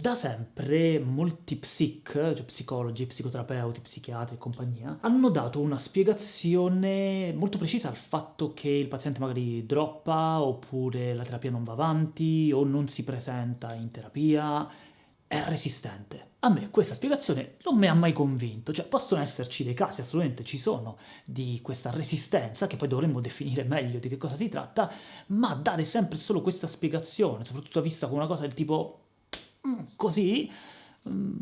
Da sempre molti psic, cioè psicologi, psicoterapeuti, psichiatri e compagnia, hanno dato una spiegazione molto precisa al fatto che il paziente magari droppa, oppure la terapia non va avanti, o non si presenta in terapia, è resistente. A me questa spiegazione non mi ha mai convinto, cioè possono esserci dei casi, assolutamente ci sono, di questa resistenza, che poi dovremmo definire meglio di che cosa si tratta, ma dare sempre solo questa spiegazione, soprattutto vista come una cosa del tipo Mm, così mm,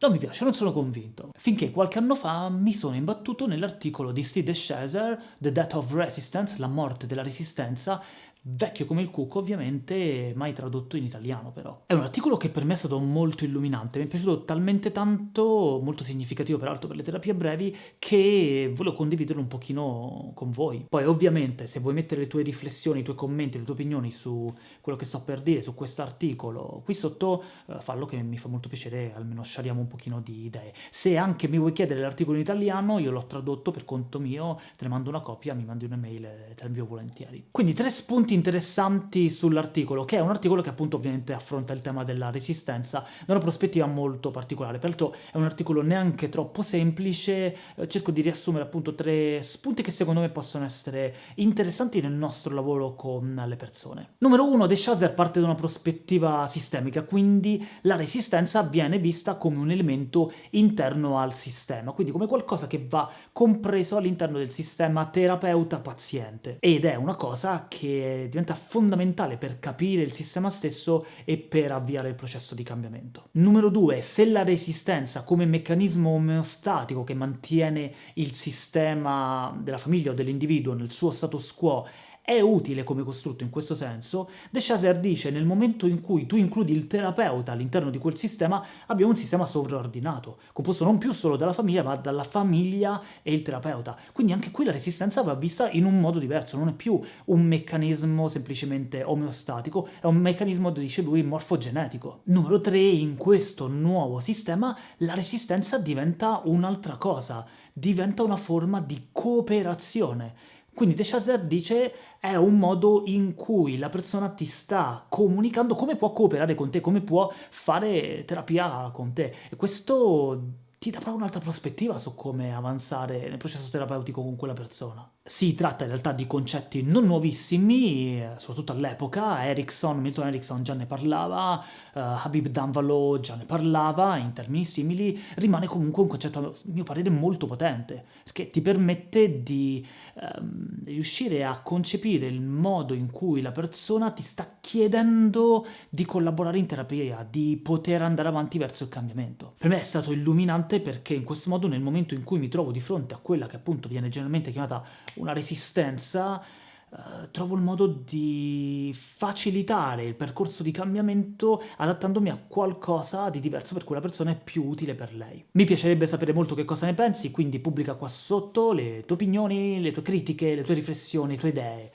non mi piace, non sono convinto. Finché qualche anno fa mi sono imbattuto nell'articolo di Steve Shazer, The Death of Resistance, la morte della resistenza, vecchio come il cucco ovviamente, mai tradotto in italiano però. È un articolo che per me è stato molto illuminante, mi è piaciuto talmente tanto, molto significativo peraltro per le terapie brevi, che volevo condividerlo un pochino con voi. Poi ovviamente se vuoi mettere le tue riflessioni, i tuoi commenti, le tue opinioni su quello che sto per dire, su questo articolo, qui sotto eh, fallo che mi fa molto piacere, almeno sciariamo un pochino di idee. Se anche mi vuoi chiedere l'articolo in italiano, io l'ho tradotto per conto mio, te ne mando una copia, mi mandi un'email e te la invio volentieri. Quindi tre spunti interessanti sull'articolo, che è un articolo che appunto ovviamente affronta il tema della resistenza da una prospettiva molto particolare. Peraltro è un articolo neanche troppo semplice, eh, cerco di riassumere appunto tre spunti che secondo me possono essere interessanti nel nostro lavoro con le persone. Numero uno, De Chaser parte da una prospettiva sistemica, quindi la resistenza viene vista come un elemento interno al sistema, quindi come qualcosa che va compreso all'interno del sistema terapeuta-paziente, ed è una cosa che diventa fondamentale per capire il sistema stesso e per avviare il processo di cambiamento. Numero due, se la resistenza come meccanismo omeostatico che mantiene il sistema della famiglia o dell'individuo nel suo status quo è utile come costrutto in questo senso, De Chaser dice nel momento in cui tu includi il terapeuta all'interno di quel sistema, abbiamo un sistema sovraordinato, composto non più solo dalla famiglia, ma dalla famiglia e il terapeuta. Quindi anche qui la resistenza va vista in un modo diverso, non è più un meccanismo semplicemente omeostatico, è un meccanismo, dice lui, morfogenetico. Numero 3, in questo nuovo sistema la resistenza diventa un'altra cosa, diventa una forma di cooperazione quindi De Chaser dice è un modo in cui la persona ti sta comunicando come può cooperare con te, come può fare terapia con te. E questo ti dà proprio un'altra prospettiva su come avanzare nel processo terapeutico con quella persona. Si tratta in realtà di concetti non nuovissimi, soprattutto all'epoca, Erickson, Milton Erickson già ne parlava, uh, Habib Danvalo già ne parlava, in termini simili, rimane comunque un concetto, a mio parere, molto potente, perché ti permette di um, riuscire a concepire il modo in cui la persona ti sta chiedendo di collaborare in terapia, di poter andare avanti verso il cambiamento. Per me è stato illuminante perché in questo modo, nel momento in cui mi trovo di fronte a quella che appunto viene generalmente chiamata una resistenza, eh, trovo il modo di facilitare il percorso di cambiamento adattandomi a qualcosa di diverso per quella persona è più utile per lei. Mi piacerebbe sapere molto che cosa ne pensi, quindi pubblica qua sotto le tue opinioni, le tue critiche, le tue riflessioni, le tue idee.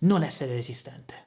Non essere resistente.